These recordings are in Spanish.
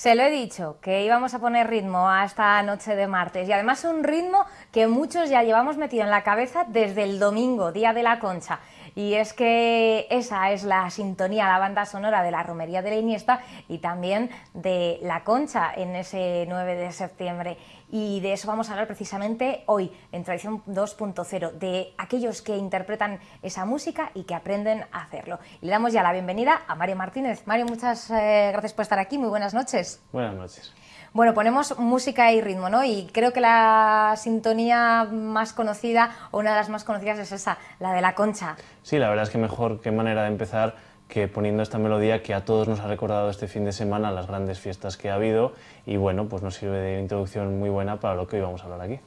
Se lo he dicho, que íbamos a poner ritmo a esta noche de martes y además un ritmo que muchos ya llevamos metido en la cabeza desde el domingo, Día de la Concha. Y es que esa es la sintonía, la banda sonora de la Romería de la Iniesta y también de La Concha en ese 9 de septiembre. Y de eso vamos a hablar precisamente hoy en Tradición 2.0, de aquellos que interpretan esa música y que aprenden a hacerlo. Y le damos ya la bienvenida a Mario Martínez. Mario, muchas eh, gracias por estar aquí, muy buenas noches. Buenas noches. Bueno, ponemos música y ritmo, ¿no? Y creo que la sintonía más conocida, o una de las más conocidas, es esa, la de la concha. Sí, la verdad es que mejor, qué manera de empezar que poniendo esta melodía que a todos nos ha recordado este fin de semana las grandes fiestas que ha habido y bueno, pues nos sirve de introducción muy buena para lo que hoy vamos a hablar aquí.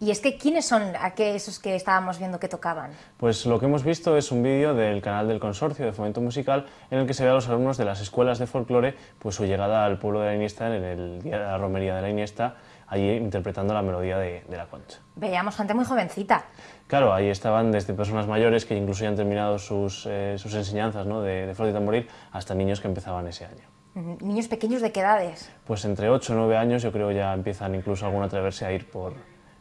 Y es que, ¿quiénes son esos que estábamos viendo que tocaban? Pues lo que hemos visto es un vídeo del canal del Consorcio de Fomento Musical en el que se ve a los alumnos de las escuelas de folclore pues su llegada al pueblo de la Iniesta en el día de la romería de la Iniesta, allí interpretando la melodía de, la concha. Veíamos gente muy jovencita. Claro, ahí estaban desde personas mayores que incluso ya han terminado sus, eh, sus enseñanzas ¿no? de, de flauta y tamboril hasta niños que empezaban ese año. ¿Niños pequeños de qué edades? Pues entre 8 o 9 años yo creo ya empiezan incluso alguno a atreverse a ir por,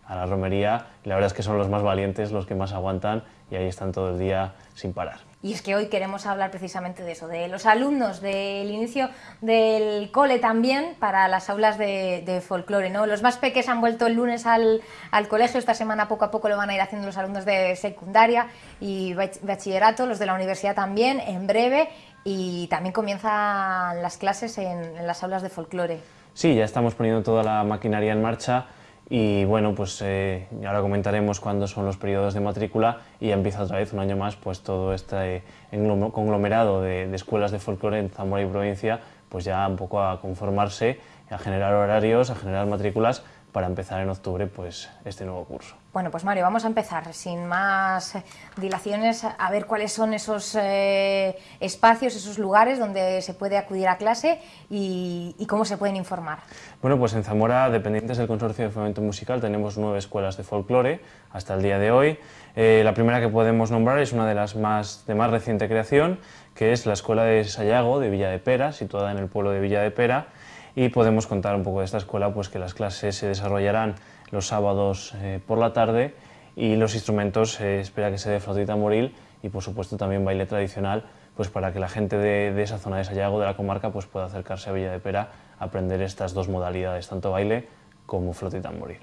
a la romería la verdad es que son los más valientes, los que más aguantan y ahí están todo el día sin parar. Y es que hoy queremos hablar precisamente de eso, de los alumnos, del inicio del cole también para las aulas de, folclore. ¿no? Los más pequeños han vuelto el lunes al, colegio, esta semana poco a poco lo van a ir haciendo los alumnos de secundaria y bachillerato, los de la universidad también, en breve, y también comienzan las clases en, en las aulas de folclore. Sí, ya estamos poniendo toda la maquinaria en marcha y bueno, pues eh, ahora comentaremos cuándo son los periodos de matrícula y empieza otra vez un año más pues todo este conglomerado de, de escuelas de folclore en Zamora y provincia pues ya un poco a conformarse, a generar horarios, a generar matrículas para empezar en octubre pues, este nuevo curso. Bueno, pues Mario, vamos a empezar sin más eh, dilaciones a ver cuáles son esos eh, espacios, esos lugares donde se puede acudir a clase y, cómo se pueden informar. Bueno, pues en Zamora, dependientes del Consorcio de Fomento Musical, tenemos nueve escuelas de folclore hasta el día de hoy. Eh, la primera que podemos nombrar es una de las más, de más reciente creación, que es la Escuela de Sayago de Villa de Pera, situada en el pueblo de Villa de Pera, y podemos contar un poco de esta escuela, pues que las clases se desarrollarán los sábados eh, por la tarde y los instrumentos se espera que se dé flautita moril y por supuesto también baile tradicional, pues para que la gente de, esa zona de Sayago, de la comarca, pues pueda acercarse a Villa de Pera a aprender estas dos modalidades, tanto baile como flautita moril.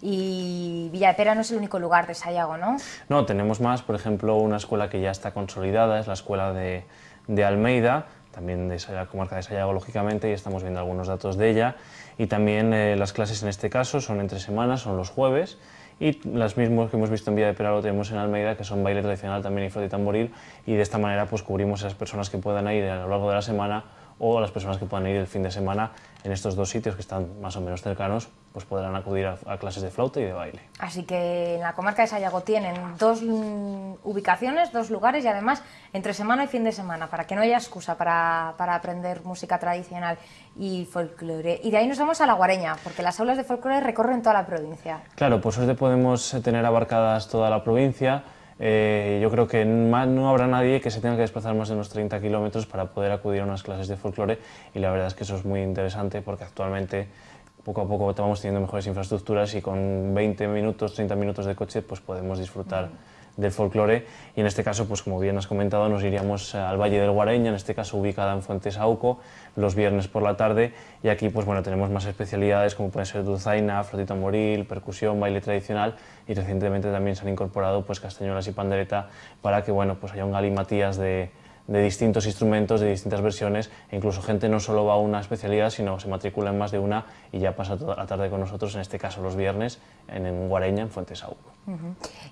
Y Villa de Pera no es el único lugar de Sayago, ¿no? No, tenemos más, por ejemplo, una escuela que ya está consolidada, es la escuela de, de Almeida, también de la comarca de Sayago, lógicamente, y estamos viendo algunos datos de ella. Y también eh, las clases en este caso son entre semanas, son los jueves, y las mismas que hemos visto en Vía de Pera lo tenemos en Almeida, que son baile tradicional también y flauta y tamboril, y de esta manera pues cubrimos a las personas que puedan ir a lo largo de la semana o a las personas que puedan ir el fin de semana en estos dos sitios que están más o menos cercanos, pues podrán acudir a, clases de flauta y de baile. Así que en la comarca de Sayago tienen dos ubicaciones, dos lugares y además entre semana y fin de semana, para que no haya excusa para, para aprender música tradicional y folclore. Y de ahí nos vamos a la Guareña, porque las aulas de folclore recorren toda la provincia. Claro, por suerte podemos tener abarcadas toda la provincia, eh, yo creo que no habrá nadie que se tenga que desplazar más de unos 30 kilómetros para poder acudir a unas clases de folclore y la verdad es que eso es muy interesante porque actualmente poco a poco vamos teniendo mejores infraestructuras y con 20 minutos, 30 minutos de coche pues podemos disfrutar del folclore. Y en este caso, pues como bien has comentado, nos iríamos al Valle del Guareña, en este caso ubicada en Fuentes Auco, los viernes por la tarde. Y aquí pues bueno, tenemos más especialidades como pueden ser dulzaina, flotita moril, percusión, baile tradicional. Y recientemente también se han incorporado pues castañuelas y pandereta para que bueno, pues haya un galimatías de, de distintos instrumentos, de distintas versiones, e incluso gente no solo va a una especialidad, sino se matricula en más de una y ya pasa toda la tarde con nosotros, en este caso los viernes, en, en Guareña, en Fuentesauco.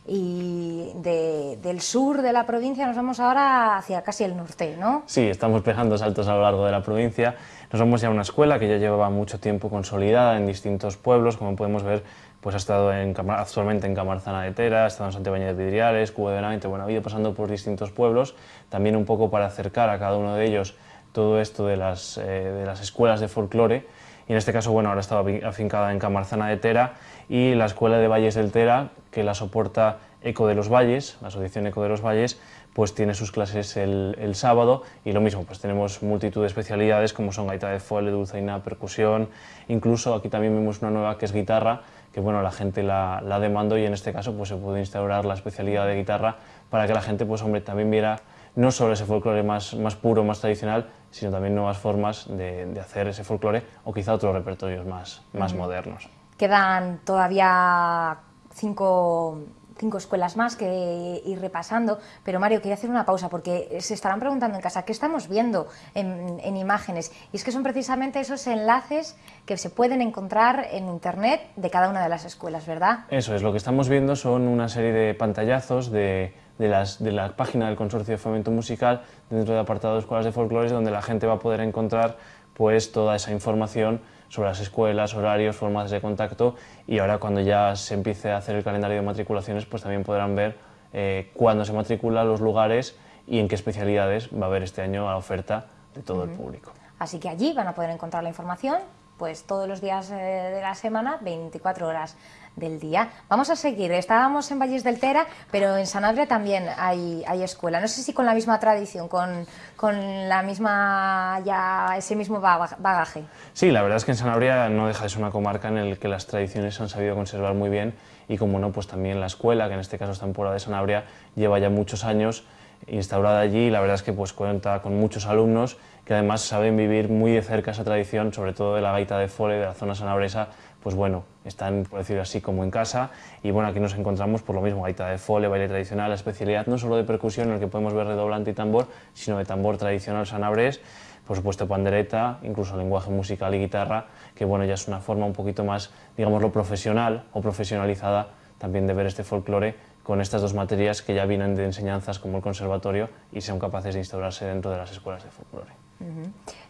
Y del sur de la provincia nos vamos ahora hacia casi el norte, ¿no? Sí, estamos pegando saltos a lo largo de la provincia. Nos vamos ya una escuela que ya llevaba mucho tiempo consolidada en distintos pueblos, como podemos ver, pues ha estado en, actualmente en Camarzana de Tera, ha estado en Santibaña de Vidriales, Cuba de Benavente, bueno, ha ido pasando por distintos pueblos, también un poco para acercar a cada uno de ellos todo esto de las, eh, de las escuelas de folclore, y en este caso, bueno, ahora estaba afincada en Camarzana de Tera y la Escuela de Valles del Tera, que la soporta Eco de los Valles, la Asociación Eco de los Valles, pues tiene sus clases el, sábado y lo mismo, pues tenemos multitud de especialidades como son gaita de fuelle, dulzaina, percusión, incluso aquí también vemos una nueva que es guitarra, que bueno, la gente la, la demandó y en este caso pues se puede instaurar la especialidad de guitarra para que la gente pues hombre también viera no solo ese folclore más, más puro, más tradicional, sino también nuevas formas de, de hacer ese folclore o quizá otros repertorios más, más modernos. Quedan todavía cinco cinco escuelas más que ir repasando, pero Mario, quería hacer una pausa porque se estarán preguntando en casa qué estamos viendo en, imágenes y es que son precisamente esos enlaces que se pueden encontrar en internet de cada una de las escuelas, ¿verdad? Eso es, lo que estamos viendo son una serie de pantallazos de, las, de la página del Consorcio de Fomento Musical dentro del apartado de escuelas de folclore donde la gente va a poder encontrar pues toda esa información sobre las escuelas, horarios, formas de contacto y ahora cuando ya se empiece a hacer el calendario de matriculaciones pues también podrán ver eh, cuándo se matricula, los lugares y en qué especialidades va a haber este año la oferta de todo el público. Así que allí van a poder encontrar la información pues todos los días eh, de la semana, 24 horas del día. Vamos a seguir, estábamos en Valles del Tera, pero en Sanabria también hay, hay escuela. No sé si con la misma tradición, con, con la misma, ya ese mismo bagaje. Sí, la verdad es que en Sanabria no deja de ser una comarca en la que las tradiciones se han sabido conservar muy bien y como no, pues también la escuela, que en este caso está en Puebla de Sanabria, lleva ya muchos años instaurada allí y la verdad es que pues cuenta con muchos alumnos que además saben vivir muy de cerca esa tradición, sobre todo de la gaita de fole, de la zona sanabresa, pues bueno, están, por decirlo así, como en casa. Y bueno, aquí nos encontramos por lo mismo, gaita de fole, baile tradicional, la especialidad no solo de percusión en el que podemos ver redoblante y tambor, sino de tambor tradicional sanabres, por supuesto pandereta, incluso lenguaje musical y guitarra, que bueno, ya es una forma un poquito más, digámoslo, profesional o profesionalizada también de ver este folclore con estas dos materias que ya vienen de enseñanzas como el conservatorio y son capaces de instaurarse dentro de las escuelas de folclore.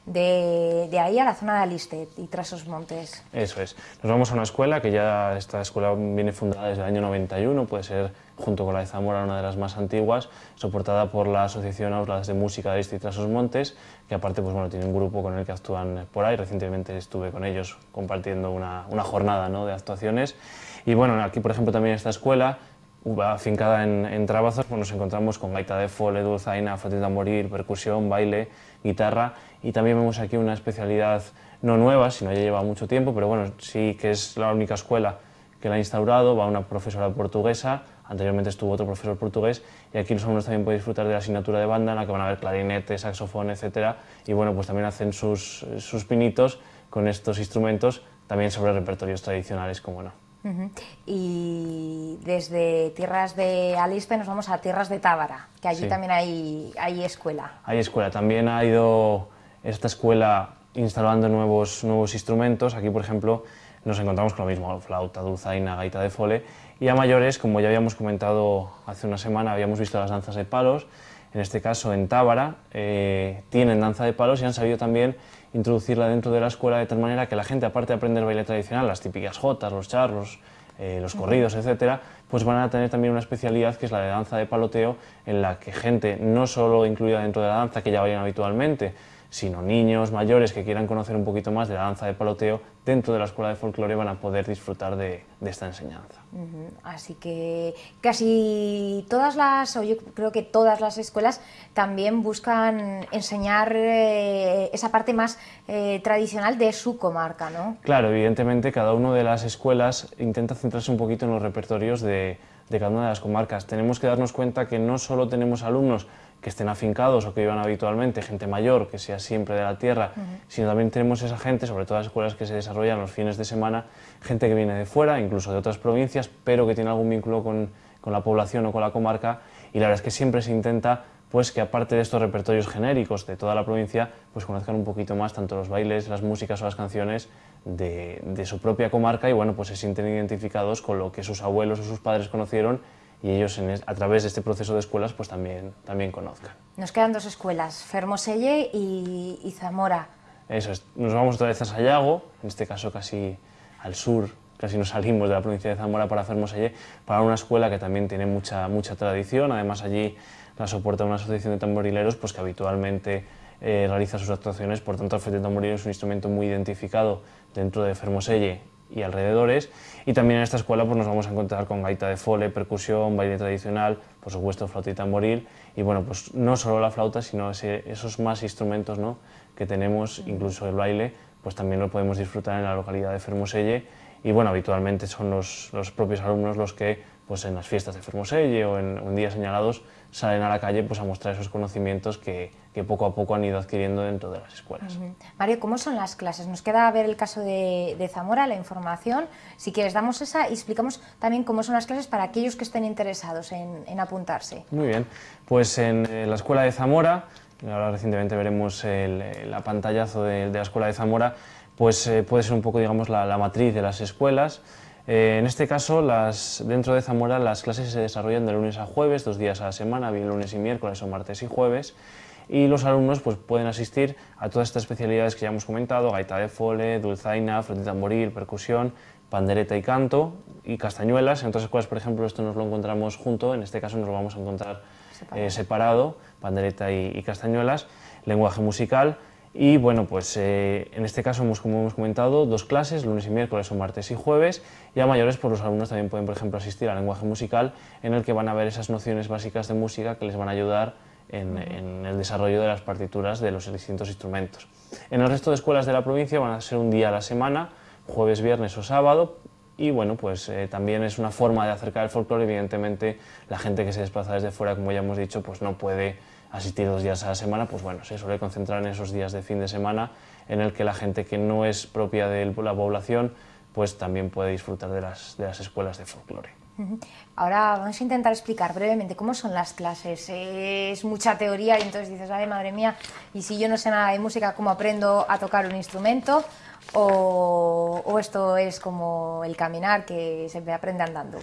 de, ahí a la zona de Aliste y Trasos Montes. Eso es. Nos vamos a una escuela que ya esta escuela viene fundada desde el año 91, puede ser junto con la de Zamora una de las más antiguas, soportada por la Asociación Aulas de Música de Aliste y Trasos Montes, que aparte pues, bueno, tiene un grupo con el que actúan por ahí. Recientemente estuve con ellos compartiendo una, una jornada ¿no? de actuaciones. Y bueno, aquí por ejemplo también esta escuela afincada en, en pues nos encontramos con gaita de fole, dulzaina, flauta morir, percusión, baile, guitarra y también vemos aquí una especialidad no nueva, sino ya lleva mucho tiempo, pero bueno, sí que es la única escuela que la ha instaurado, va una profesora portuguesa, anteriormente estuvo otro profesor portugués y aquí los alumnos también pueden disfrutar de la asignatura de banda en la que van a ver clarinete, saxofón, etcétera y bueno, pues también hacen sus, sus pinitos con estos instrumentos también sobre repertorios tradicionales, como no. Y desde tierras de Alispe nos vamos a tierras de Tábara, que allí también hay, hay escuela. Hay escuela, también ha ido esta escuela instalando nuevos, nuevos instrumentos. Aquí, por ejemplo, nos encontramos con lo mismo, flauta, dulzaina, gaita de fole. Y a mayores, como ya habíamos comentado hace una semana, habíamos visto las danzas de palos. En este caso, en Tábara, eh, tienen danza de palos y han sabido también introducirla dentro de la escuela de tal manera que la gente, aparte de aprender baile tradicional, las típicas jotas, los charros, eh, los corridos, etcétera, pues van a tener también una especialidad que es la de danza de paloteo, en la que gente no solo incluida dentro de la danza que ya vayan habitualmente, sino niños mayores que quieran conocer un poquito más de la danza de paloteo, dentro de la escuela de folclore van a poder disfrutar de, esta enseñanza. Así que casi todas las, o yo creo que todas las escuelas también buscan enseñar eh, esa parte más eh, tradicional de su comarca, ¿no? Claro, evidentemente cada una de las escuelas intenta centrarse un poquito en los repertorios de, de cada una de las comarcas. Tenemos que darnos cuenta que no solo tenemos alumnos que estén afincados o que vivan habitualmente, gente mayor, que sea siempre de la tierra, sino también tenemos esa gente, sobre todo las escuelas que se desarrollan los fines de semana, gente que viene de fuera, incluso de otras provincias, pero que tiene algún vínculo con, con la población o con la comarca, y la verdad es que siempre se intenta pues que aparte de estos repertorios genéricos de toda la provincia, pues conozcan un poquito más tanto los bailes, las músicas o las canciones de, de su propia comarca y bueno, pues se sienten identificados con lo que sus abuelos o sus padres conocieron y ellos a través de este proceso de escuelas pues también, también conozcan. Nos quedan dos escuelas, Fermoselle y, y Zamora. Eso es, nos vamos otra vez a Sayago, en este caso casi al sur, casi nos salimos de la provincia de Zamora para Fermoselle, para una escuela que también tiene mucha, mucha tradición, además allí la soporta una asociación de tamborileros pues que habitualmente eh, realiza sus actuaciones, por tanto el flete tamborilero es un instrumento muy identificado dentro de Fermoselle y alrededores. Y también en esta escuela pues, nos vamos a encontrar con gaita de fole, percusión, baile tradicional, por supuesto flauta y tamboril. Y bueno, pues no solo la flauta, sino esos más instrumentos ¿no? que tenemos, incluso el baile, pues también lo podemos disfrutar en la localidad de Fermoselle. Y bueno, habitualmente son los, los propios alumnos los que pues en las fiestas de Fermoselle o en, días señalados salen a la calle pues a mostrar esos conocimientos que, que poco a poco han ido adquiriendo dentro de las escuelas. Mario, ¿cómo son las clases? Nos queda ver el caso de, de, Zamora, la información. Si quieres, damos esa y explicamos también cómo son las clases para aquellos que estén interesados en, en apuntarse. Muy bien, pues en eh, la Escuela de Zamora, ahora recientemente veremos el, el pantallazo de, de, la Escuela de Zamora, pues eh, puede ser un poco, digamos, la, la matriz de las escuelas. Eh, en este caso, las, dentro de Zamora las clases se desarrollan de lunes a jueves, dos días a la semana, bien lunes y miércoles o martes y jueves, y los alumnos pues, pueden asistir a todas estas especialidades que ya hemos comentado, gaita de fole, dulzaina, flauta tamboril, percusión, pandereta y canto, y castañuelas. En otras escuelas, por ejemplo, esto nos lo encontramos junto, en este caso nos lo vamos a encontrar separado, eh, separado pandereta y, y castañuelas, lenguaje musical, y bueno, pues eh, en este caso, hemos, como hemos comentado, dos clases, lunes y miércoles o martes y jueves, y a mayores pues los alumnos también pueden, por ejemplo, asistir al lenguaje musical, en el que van a ver esas nociones básicas de música que les van a ayudar en, el desarrollo de las partituras de los distintos instrumentos. En el resto de escuelas de la provincia van a ser un día a la semana, jueves, viernes o sábado, y bueno, pues eh, también es una forma de acercar el folclore, evidentemente la gente que se desplaza desde fuera, como ya hemos dicho, pues no puede asistir dos días a la semana, pues bueno, se suele concentrar en esos días de fin de semana en el que la gente que no es propia de la población pues también puede disfrutar de las, de las escuelas de folclore. Ahora vamos a intentar explicar brevemente cómo son las clases. Es mucha teoría y entonces dices, ay madre mía, y si yo no sé nada de música, ¿cómo aprendo a tocar un instrumento? O, o esto es como el caminar que se aprende andando.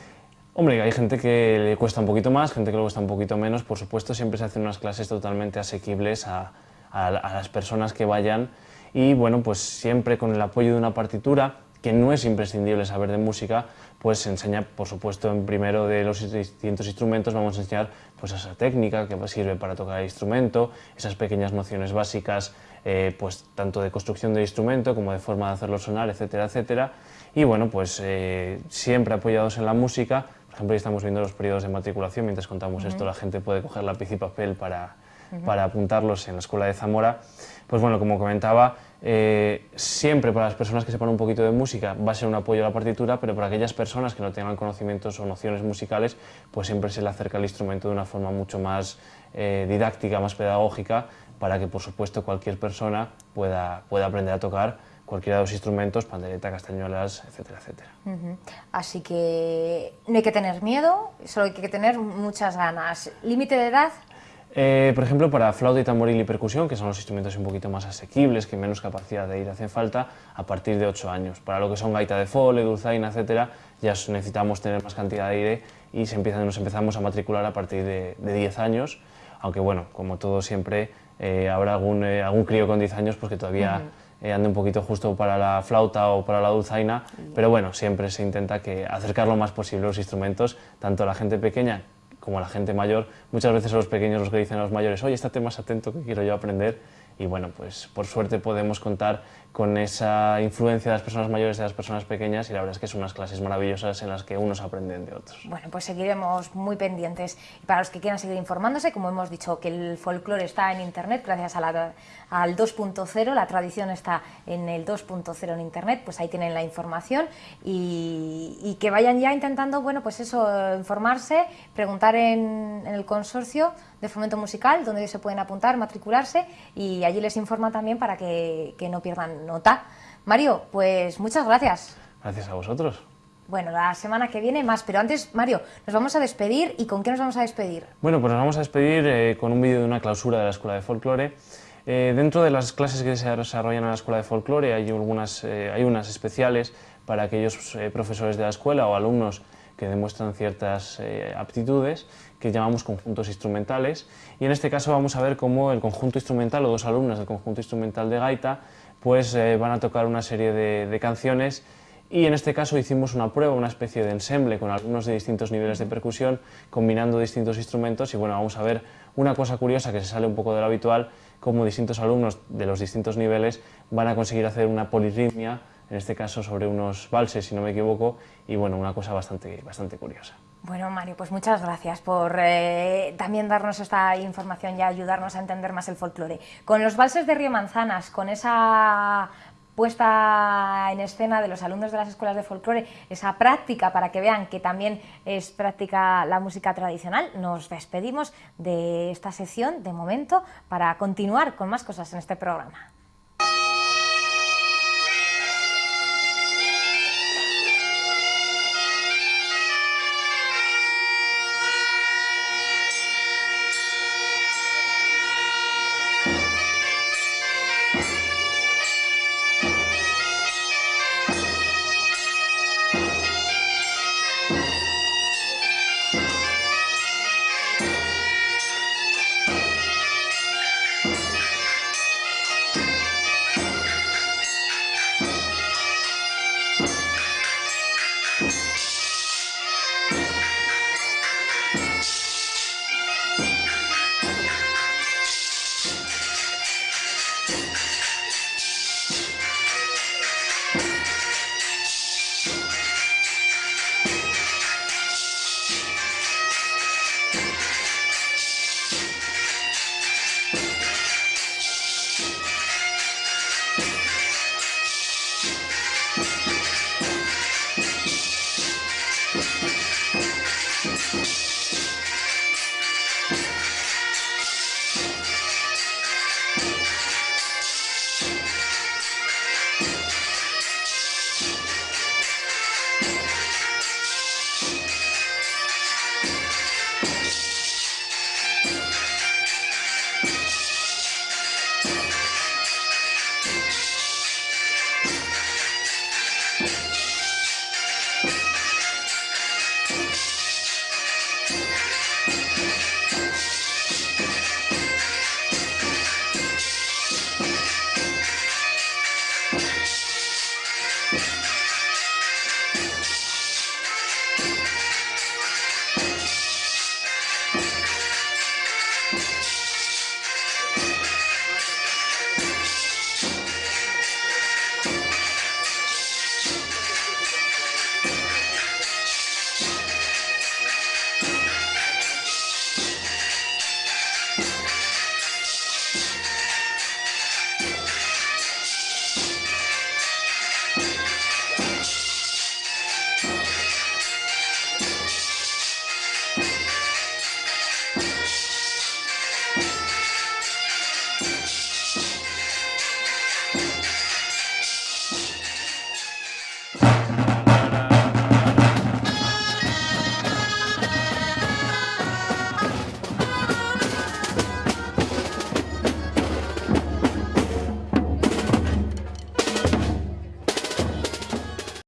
Hombre, hay gente que le cuesta un poquito más, gente que le cuesta un poquito menos. Por supuesto, siempre se hacen unas clases totalmente asequibles a, las personas que vayan y, bueno, pues siempre con el apoyo de una partitura, que no es imprescindible saber de música, pues se enseña, por supuesto, en primero de los distintos instrumentos vamos a enseñar pues esa técnica que sirve para tocar el instrumento, esas pequeñas nociones básicas, eh, pues tanto de construcción del instrumento como de forma de hacerlo sonar, etcétera, etcétera. Y bueno, pues eh, siempre apoyados en la música, por ejemplo, estamos viendo los periodos de matriculación, mientras contamos uh -huh. esto la gente puede coger lápiz y papel para, uh -huh. para apuntarlos en la Escuela de Zamora. Pues bueno, como comentaba, eh, siempre para las personas que sepan un poquito de música va a ser un apoyo a la partitura, pero para aquellas personas que no tengan conocimientos o nociones musicales, pues siempre se le acerca el instrumento de una forma mucho más eh, didáctica, más pedagógica, para que por supuesto cualquier persona pueda, pueda aprender a tocar cualquiera de los instrumentos, pandereta, castañuelas, etcétera, etcétera. Uh -huh. Así que no hay que tener miedo, solo hay que tener muchas ganas. ¿Límite de edad? Eh, por ejemplo, para flauta y tamboril y percusión, que son los instrumentos un poquito más asequibles, que menos capacidad de ir hacen falta, a partir de 8 años. Para lo que son gaita de fole, dulzaina, etcétera, ya necesitamos tener más cantidad de aire y se empiezan, nos empezamos a matricular a partir de, de 10 años, aunque bueno, como todo siempre, eh, habrá algún, eh, algún crío con 10 años pues que todavía... Uh -huh eh, ande un poquito justo para la flauta o para la dulzaina, pero bueno, siempre se intenta que acercar lo más posible los instrumentos, tanto a la gente pequeña como a la gente mayor. Muchas veces son los pequeños los que dicen a los mayores, oye, estate más atento que quiero yo aprender. Y bueno, pues por suerte podemos contar con esa influencia de las personas mayores y de las personas pequeñas y la verdad es que son unas clases maravillosas en las que unos aprenden de otros. Bueno, pues seguiremos muy pendientes. Y para los que quieran seguir informándose, como hemos dicho que el folclore está en Internet gracias a al 2.0, la tradición está en el 2.0 en Internet, pues ahí tienen la información y, que vayan ya intentando, bueno, pues eso, informarse, preguntar en el consorcio de fomento musical, donde se pueden apuntar, matricularse y allí les informa también para que, que no pierdan nota. Mario, pues muchas gracias. Gracias a vosotros. Bueno, la semana que viene más, pero antes, Mario, nos vamos a despedir y ¿con qué nos vamos a despedir? Bueno, pues nos vamos a despedir eh, con un vídeo de una clausura de la Escuela de Folclore. Eh, dentro de las clases que se desarrollan en la Escuela de Folclore hay, algunas, eh, hay unas especiales para aquellos eh, profesores de la escuela o alumnos que demuestran ciertas eh, aptitudes que llamamos conjuntos instrumentales. Y en este caso vamos a ver cómo el conjunto instrumental o dos alumnas del conjunto instrumental de gaita pues eh, van a tocar una serie de, canciones. Y en este caso hicimos una prueba, una especie de ensemble con alumnos de distintos niveles de percusión combinando distintos instrumentos. Y bueno, vamos a ver una cosa curiosa que se sale un poco de lo habitual, cómo distintos alumnos de los distintos niveles van a conseguir hacer una polirritmia en este caso sobre unos valses, si no me equivoco, y bueno, una cosa bastante, bastante curiosa. Bueno, Mario, pues muchas gracias por eh, también darnos esta información y ayudarnos a entender más el folclore. Con los valses de Río Manzanas, con esa puesta en escena de los alumnos de las escuelas de folclore, esa práctica para que vean que también es práctica la música tradicional, nos despedimos de esta sección de momento para continuar con más cosas en este programa.